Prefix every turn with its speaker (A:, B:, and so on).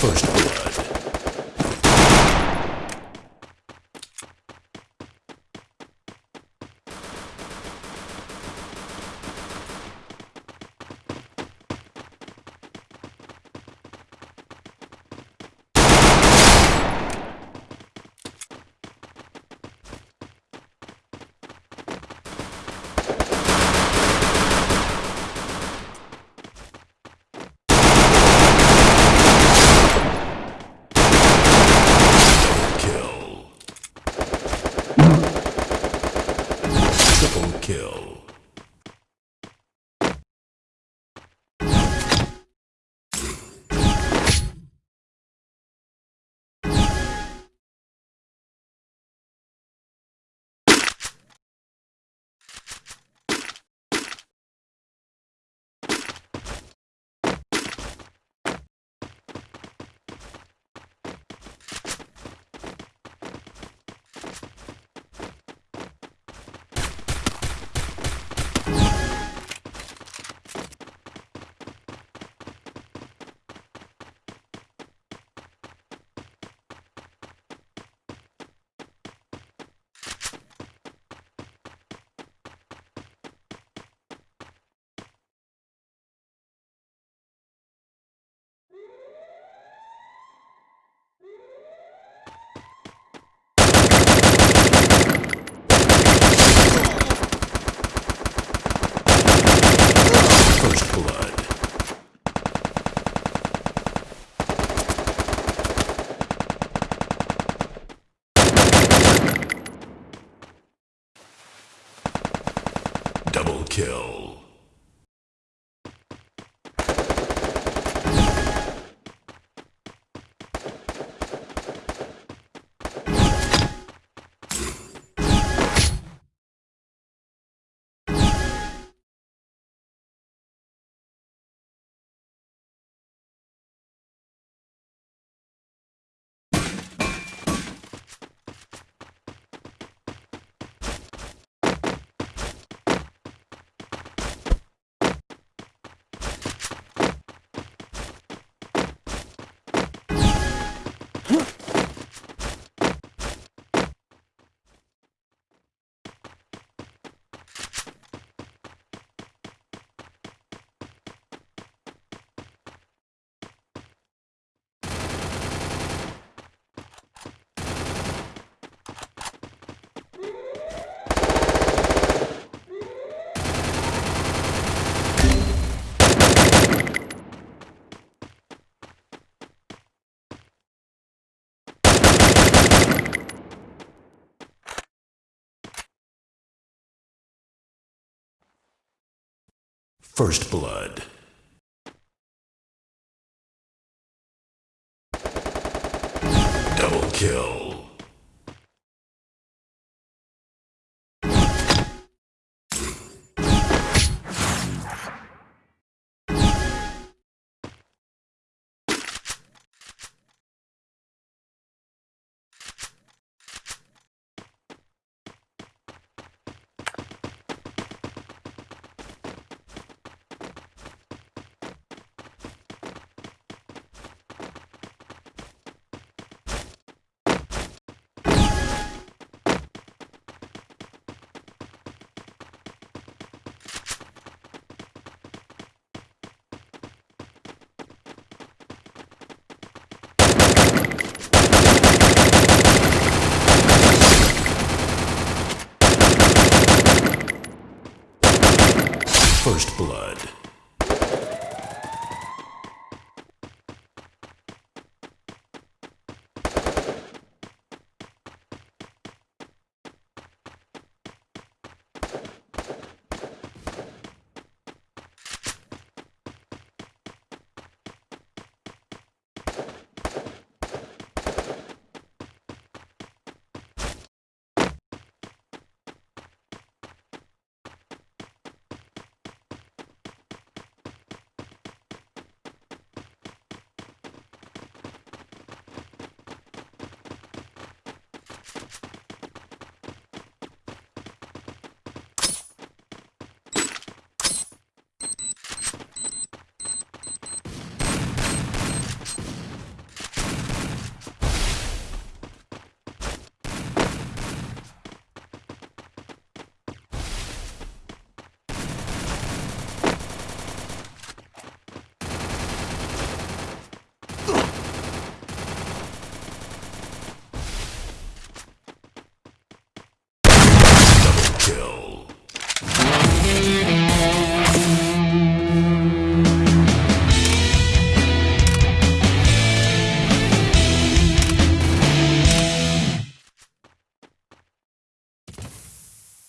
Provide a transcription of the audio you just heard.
A: First kill. First blood. Double kill. First Blood.